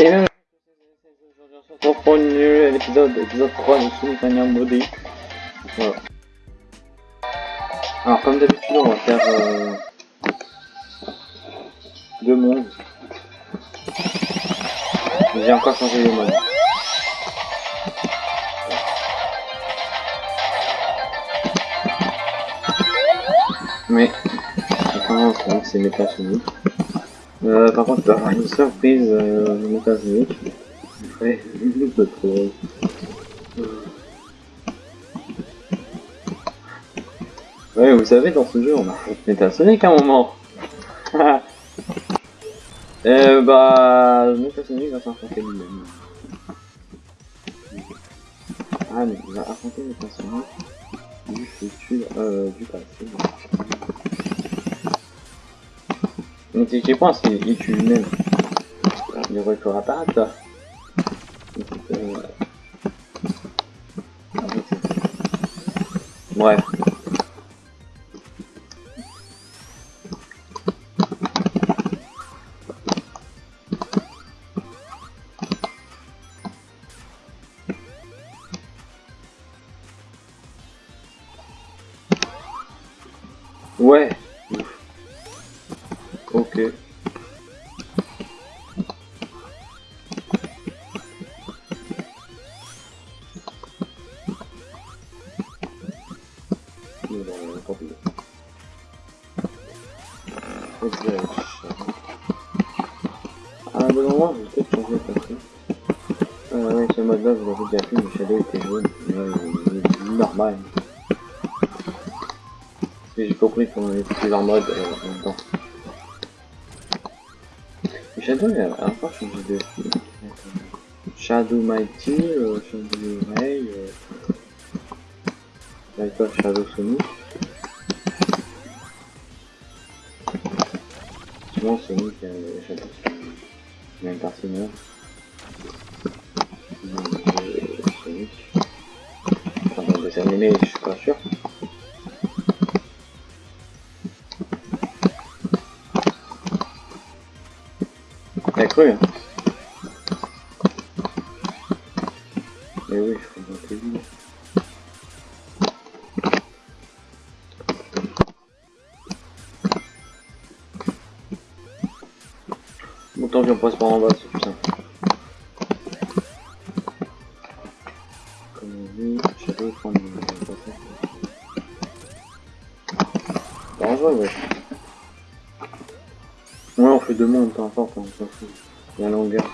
Même aujourd'hui on se pour une nouvelle épisode, épisode 3 de Sonic Mania. Alors comme d'habitude on va faire euh, deux mondes. J'ai encore changé les modes. Mais, apparemment c'est méta Sonic. Euh, par contre, avoir une surprise euh, Sonic. Ouais, trop. Ouais, vous savez, dans ce jeu, on a fait Metasonic à un moment. euh, bah, Metasonic va s'affronter lui-même. Ah, mais il va affronter Metasonic du futur, euh, du passé. Donc, si tu penses, il, il lui-même. Il pu apparaître, là. Euh... Bref. Vous l'avez déjà vu, le shadow était jaune. Il est normal. J'ai compris qu'on avait plusieurs modes euh, en même temps. Shadow, il a encore changé de. Shadow Mighty, euh, Shadow Ray, euh... Là, Shadow Sonic. Souvent, Sonic, euh, Shadow le même personnage. Enfin, dans le dessin animé, je suis pas sûr. T'as cru hein Mais oui, je comprends plus vite. Bon, tant pis, on passe par en bas, Mondes, peu importe, on s'en fout. La longueur.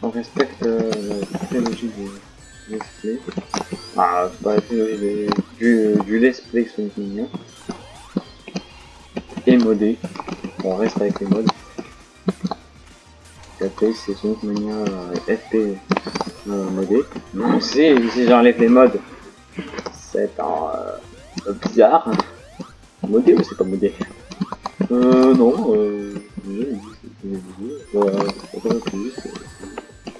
On respecte euh, la technologie du let's play. Ah, c'est pas la technologie du, du let's play Sonic Mania. Et modé. On reste avec les modes. FP c'est Sonic Mania euh, FP euh, modé. Non, si, si j'enlève les modes, c'est un euh, bizarre. Modé ou c'est pas modé Euh, non, euh,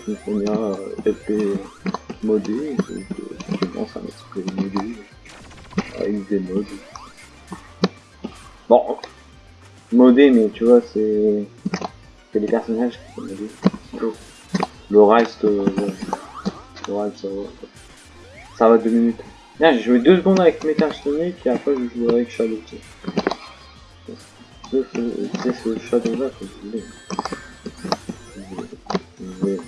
une première FP modé, donc je pense à un esprit modé, avec des modes. Bon, modé, mais tu vois, c'est c'est les personnages qui sont modés. Le reste, euh, le reste, ça va, ça va deux minutes. Là, j'ai joué deux secondes avec Metal Sonic et après je joue avec Shadow. C'est ce Shadow là que voulais. Je voulais.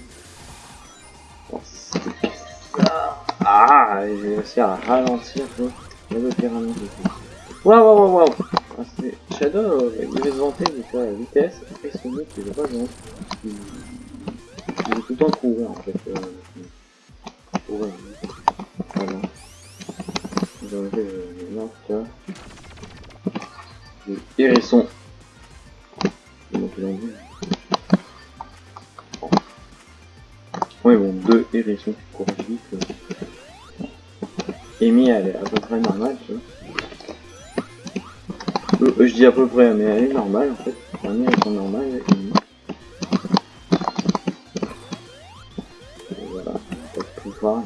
Ah, j'ai réussi à ralentir. J'avais fait ralentir. Waouh, waouh, waouh, waouh. Shadow, euh, il va se vanter de la vitesse. Après Sonic, il va pas se vanter. Il... est tout le temps courir en fait. Euh... Courir. Voilà j'ai enlevé le marqueur le hérisson ouais bon deux hérissons qui courent vite. Amy elle est à peu près normale tu vois euh, je dis à peu près mais elle est normale en fait Amy elles sont normales. Et voilà on peut pouvoir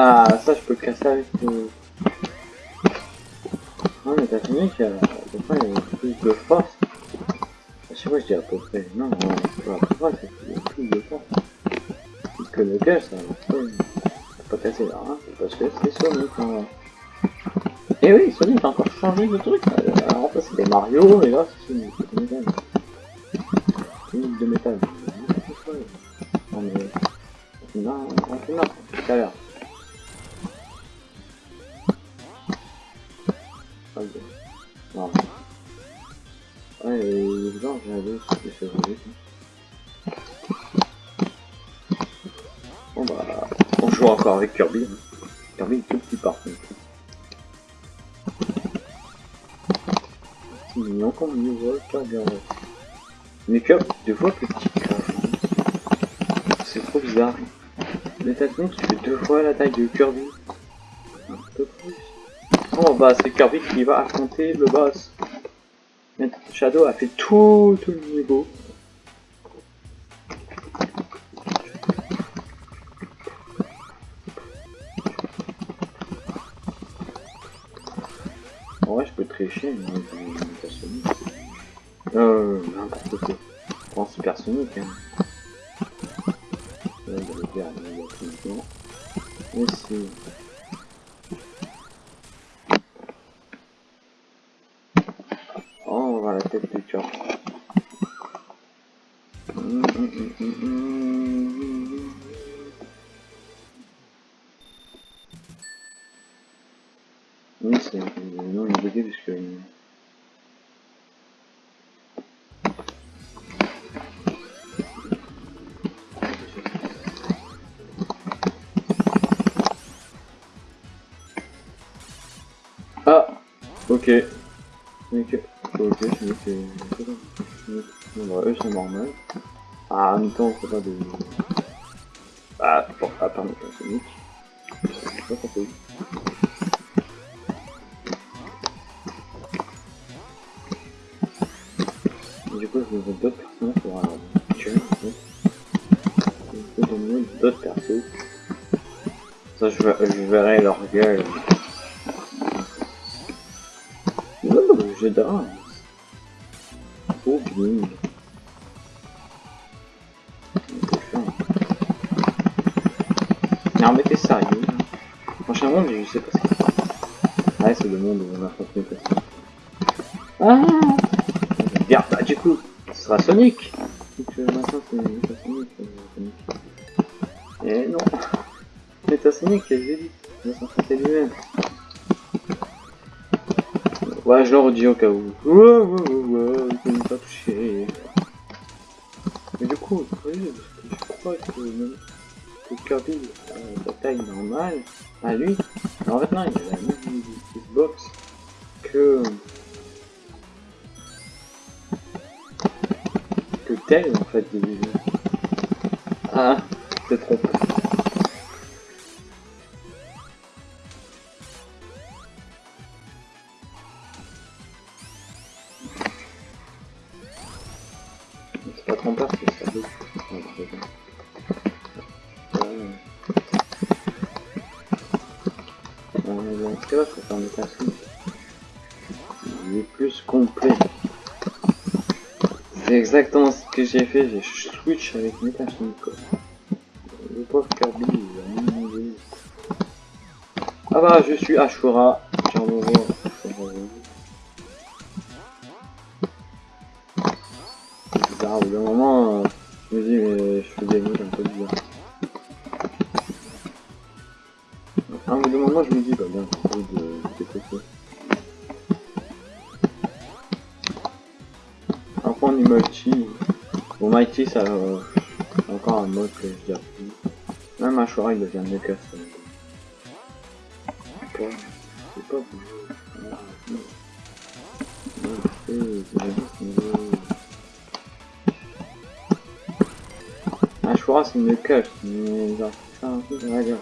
Ah, ça je peux le casser avec le... Ah, mais méta Sonic, à peu près, il y a plus de force. Je sais pas, je dis à peu près. Non, non, c'est pas c'est a plus de force. Parce que le gars, ça pas casser là, hein, parce que c'est Sonic. Hein. Et oui, Sonic a encore changé de truc. Alors, ça c'était Mario, et là c'est Sonic. C'est métal. Sonic de métal. Non mais. Non, tout à l'heure. Encore avec Kirby. Hein. Kirby est tout petit par contre. C'est mignon comme niveau Kirby en vrai. Mais Kirby, deux fois plus petit que C'est trop bizarre. Mais t'as tu fais deux fois la taille de Kirby. Un peu plus. Oh bah c'est Kirby qui va affronter le boss. Shadow a fait tout, tout le niveau. Peux tricher mais je Sonic. Euh hein. Là, il il va le. Mais c'est... Ok. Ok. Ok, je me fais... Bon, eux sont normaux. Ah, en même temps, c'est pas de... Ah, bon, ah, pardon, c'est Sonic. Je pas compris. Du coup, je veux d'autres personnages pour euh, tuer, en fait. Je peux donner d'autres persos. Ça, je, je verrai leur gueule. Jeu danse. Oh bien. Non mais t'es sérieux Prochain monde, je sais pas ce qu'il fait. Ouais, c'est le monde où on a fait Ah Bien, bah du coup, ce sera Sonic. Au cas où. Mais du coup, je crois que, Kirby la taille normale à lui. Alors en fait, non, il a la même Xbox que. que tel en fait. Ah, c'est trop. J'ai fait, j'ai switch avec Metasonic. Le pauvre Kirby, il a Ah bah, je suis Ashura, envoyé C'est bizarre, au bout d'un moment, je me dis, mais je des mots un peu bizarres. À un moment, je me dis, bah bien, de, de. On prend du multi. Bon, Mighty, ça, euh, encore un mode que je plus. Même choix, il devient mieux que ça. C'est pas, choix, c'est mieux que mais genre, c'est un peu, on va dire,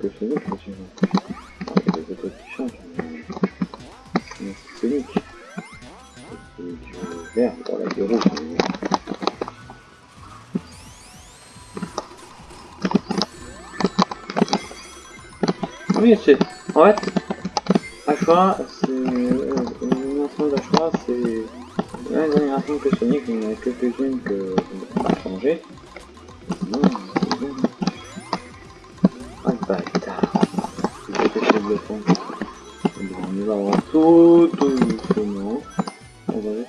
que chez eux, c'est sûr. Il y a des attaques qui changent, mais euh, c'est unique. C'est du vert, pour la du rouge. Euh. Oui, c'est... En fait, Ashura, c'est... Euh, une ensemble d'Ashura, c'est... La dernière génération que Sonic, il n'y en a quelques-unes que... changé.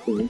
On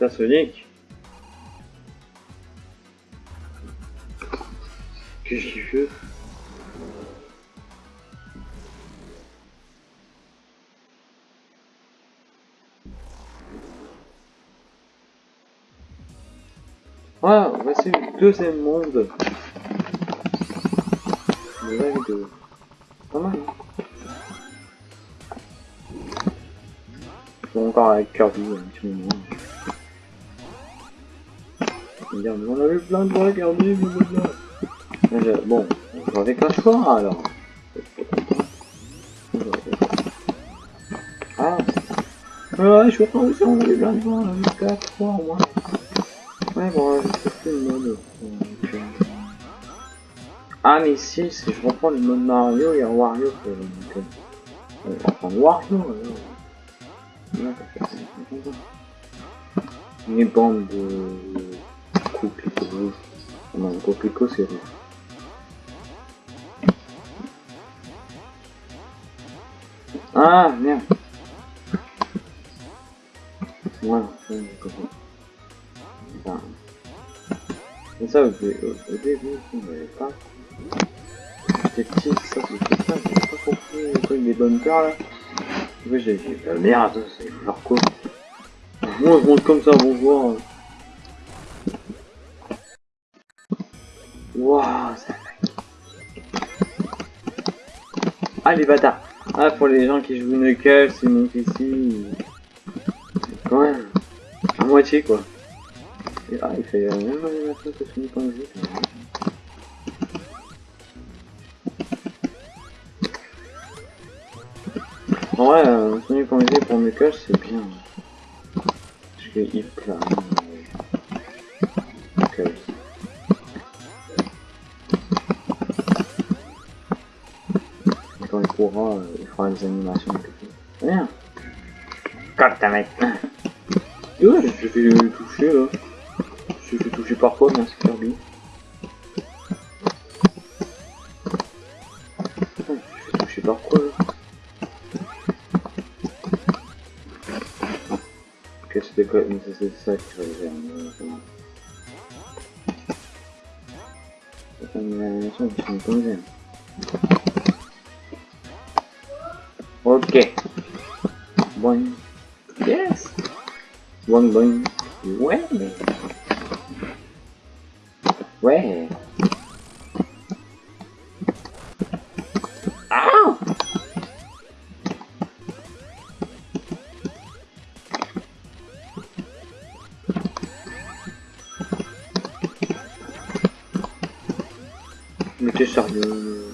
Non, Métasonic. Qu'est-ce qu'il fait? Ah, voici le deuxième monde. Le. Pas mal, hein encore avec Kirby moment. Vais dire, mais on a eu plein de Kirby, blablabla. Je- Bon, on joue avec la choix alors? Ah Ouais, je pas aussi, on a eu plein de fois, on a eu 4 fois au moins. Ouais, bon, je sais plus le mode. euh. Ah, mais si, si je reprends le mode Mario, il y a Wario. quoi, donc, euh, va prendre Wario. alors. Là. Une bande de Non, coquelicot c'est rouge. Ah, merde. Voilà, ça, j'ai compris. Enfin, ça, au, pas. J'étais petit, ça, c'était ça, j'avais pas compris le truc des bumpers là. Oui, j'ai bah, merde, c'est genre quoi Moi, je monte comme ça, bonjour. Waouh, ça Ah, les bâtards Ah, pour les gens qui jouent Knuckles, ils montent ici. Quand même. À moitié, quoi. Et, ah, il fait la même animation que en jeu. En vrai, euh, Sonic en jeu pour Knuckles, c'est bien. Parce qu'il plane. Courra, euh, il fera des animations et. Rien. Quand ta mec. J'ai fait toucher là. J'ai fait toucher par quoi, merci Kirby. Fait toucher par quoi là quoi Mais c'est mais c'est. C'est. Ok. Boing. Yes. Boing boing. Ouais. Ouais. Ah Mais t'es sérieux?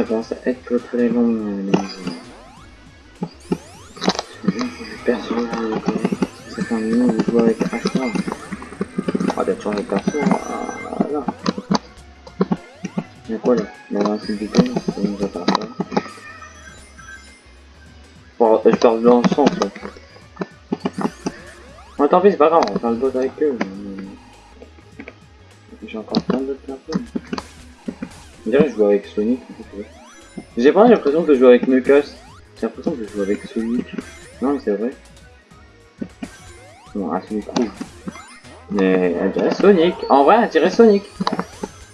ça commence à être très long euh, les jeux. perso, ça fait un moment que je joue avec Ashtar. Ah bah changer de perso, ah là. Mais quoi là? Dans un site du temps, ça nous attend pas. Bon, euh, je parle dans le sens. Bon, tant pis, c'est pas grave, on parle d'autres avec eux. Mais... Je joue avec Sonic. J'ai pas l'impression que je joue avec Knuckles. J'ai l'impression que je joue avec Sonic. Non, mais c'est vrai. Non, ah, Sonic rouge. Mais elle dirait Sonic. En vrai, elle dirait Sonic.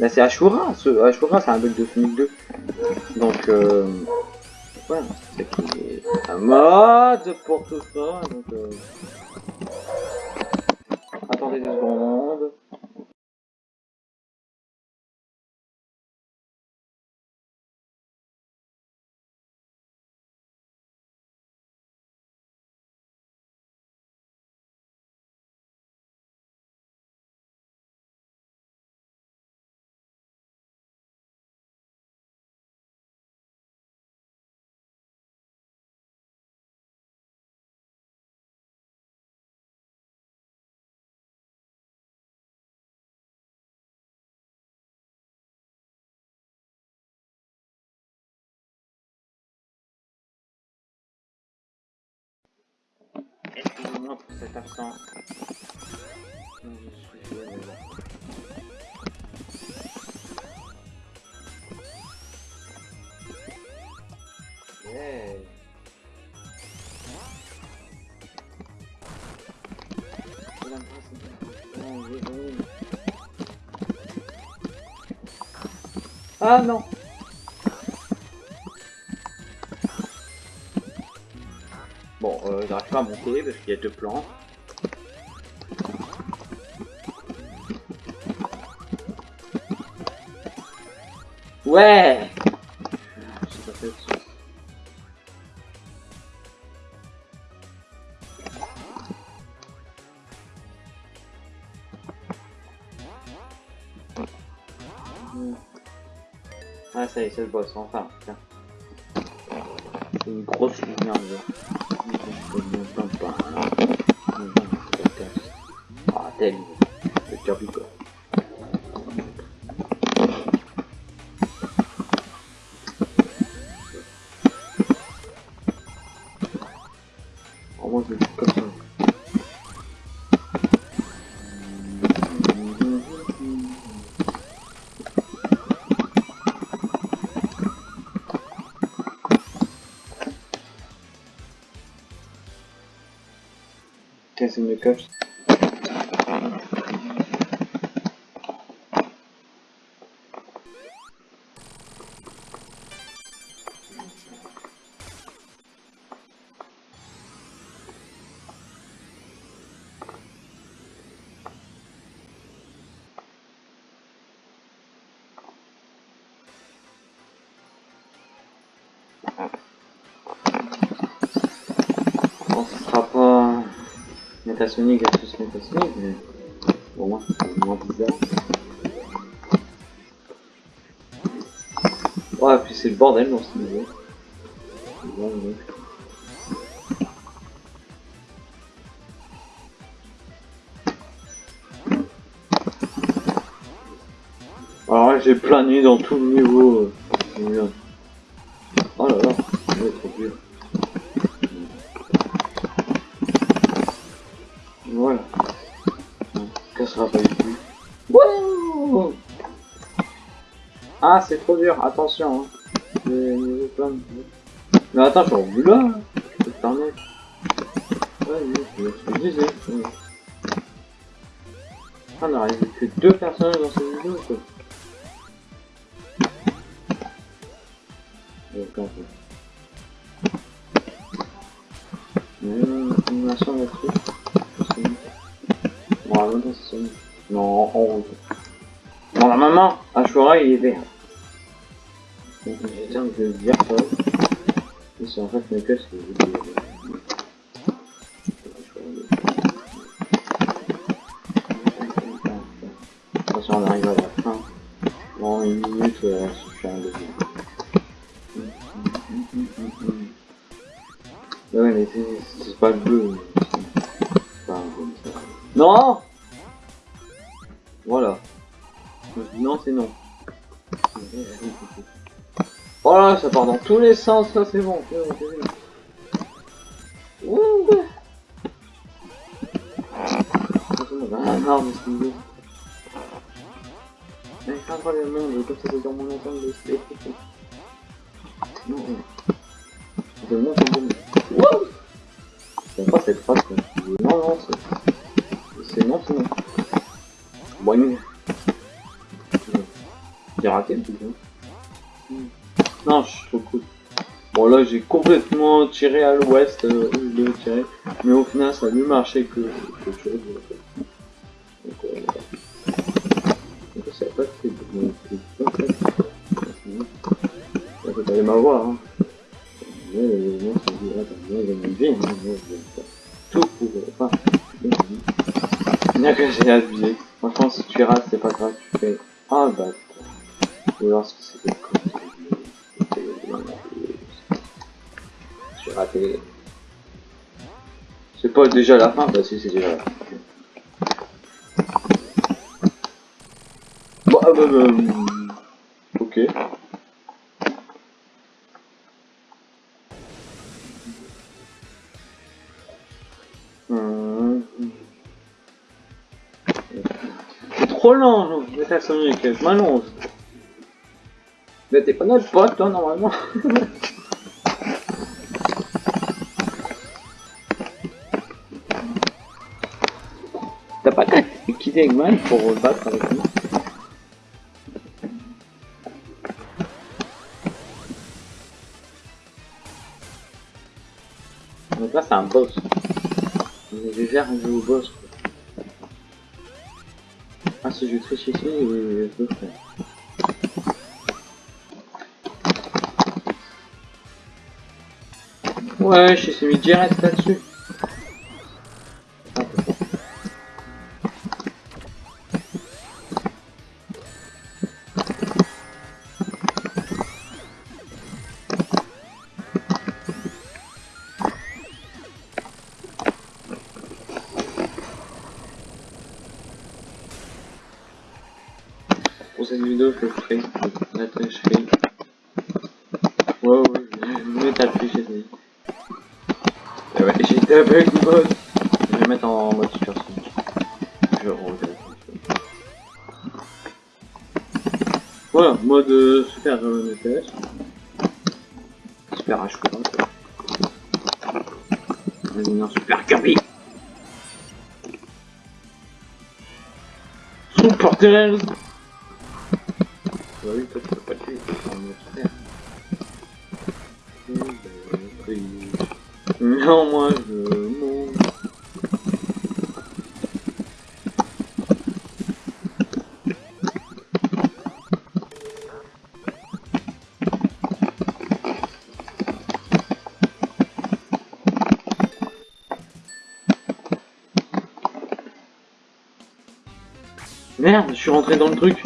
Là, c'est Ashura. Ashura, c'est un bug de Sonic 2. Donc, euh... Ouais, c'est un mode pour tout ça. Donc, euh... Attendez deux secondes. Excusez-moi pour. Yeah. Ah non Euh, j'arrive pas monter parce qu'il y a deux plans. Ouais. Ah ça y est, c'est le boss, enfin. Une grosse lumière, ah, tel, Casser Métasonic versus Métasonic, mais pour moi c'est moins bizarre. Ouais, puis c'est le bordel dans ce niveau. Bon. Alors là, j'ai plané dans tout le niveau. euh, ah, c'est trop dur, attention. Hein. Mais attends, je suis rendu là. hein. Je permettre. Ouais, je disais. ouais. Ah, on que deux personnages dans cette vidéo, quoi. Sonic. Non, la maman, Ashura, il est vert. Donc, de le ça. Et c'est en fait Knuckles qui est ça part dans tous les sens, ça c'est bon. c'est bon, c'est bon. Ouh ai marre de ce niveau. Comme ça c'est dans mon ensemble de Non, J'aime pas cette. Non, non, c'est... C'est non, c'est non. Bon, J'ai raté le truc. Non, je suis trop cool. Bon là j'ai complètement tiré à l'ouest, euh, je l'ai tiré, mais au final ça a mieux marché que quelque chose. Euh, donc ça n'a pas fait de Ça m'avoir, hein. Mais euh, moi c'est dit, moi vie, hein, je tout pour... A que j'ai abusé. Franchement si tu rates c'est pas grave, tu fais... Ah bah... Ou c'est J'ai raté. C'est pas déjà la fin, bah si c'est déjà la fin. Bon, ah, bah, bah, ok. C'est trop lent, Metal Sonic, je. Mais t'es pas notre pote, toi, normalement. T'as pas qu'à quitter Eggman pour battre avec nous. Donc là c'est un boss. On est déjà arrivé au boss. Quoi. Ah si je triche ici, je peux faire. Ouais, je suis mis direct là-dessus. Avec le boss. Je vais mettre en mode super sonic. Je regrette. Voilà, mode euh, super euh, NTS. Super H quoi. Vas-y, non, super Kirby. Super Tails. Merde, je suis rentré dans le truc.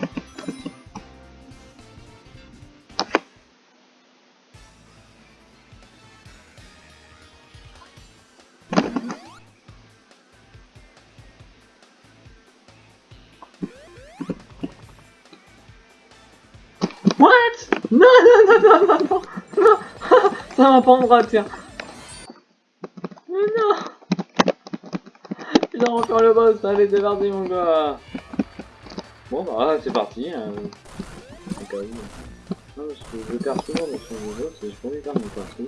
What? Non, non, non, non, non, non, ça m'a pas en bras, tiens. Mais non a encore le boss, allez, débarder mon gars. Bon, bah, c'est parti. Hein. Non, parce que je perds souvent dans son niveau, c'est je lui perdre mon perso.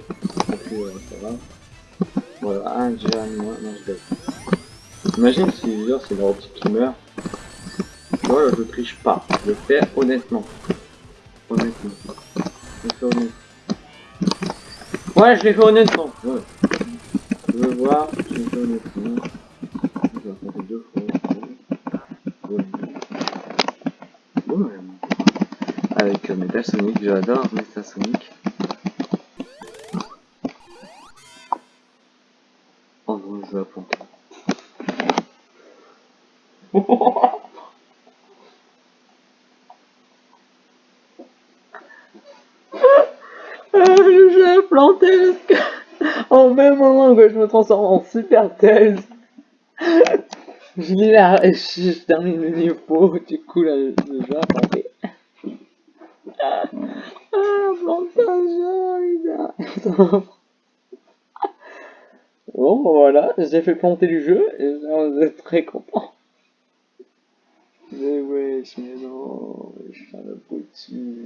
Euh. Voilà, un déjà, moi, non, je gagne. Imagine si, genre, c'est leur petit qui meurt. Tu vois, je triche pas. Je le fais honnêtement. Honnêtement. Je le fais honnêtement. Ouais, je l'ai fait honnêtement. Ouais. Je veux voir, je l'ai fait honnêtement. Je vais faire deux fois. Ouais. Ouais. Euh, Metal Sonic, j'adore Metal Sonic. Oh non, je vais apprendre. J'ai planté au même moment que je me transforme en Super Tails. je la... termine le niveau, du coup là, je vais planter. Ah, plantage, putain. Bon, bah, voilà, j'ai fait planter le jeu et on est très content. Mais wesh, mais non, je suis un abruti.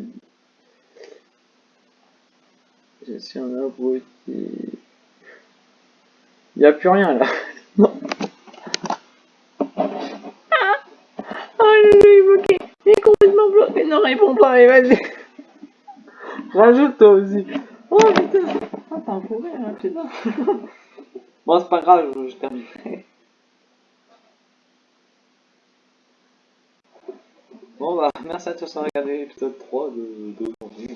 Je suis un abruti. Y a plus rien là. Non. Ah, oh, jeu est bloqué. Il est complètement bloqué. Non, réponds pas, mais vas-y. Rajoute toi aussi. Oh putain. Ah, t'as un rire, hein, putain. Bon, c'est pas grave, je, je terminerai. Bon bah, merci à tous d'avoir regardé l'épisode 3 de d'aujourd'hui.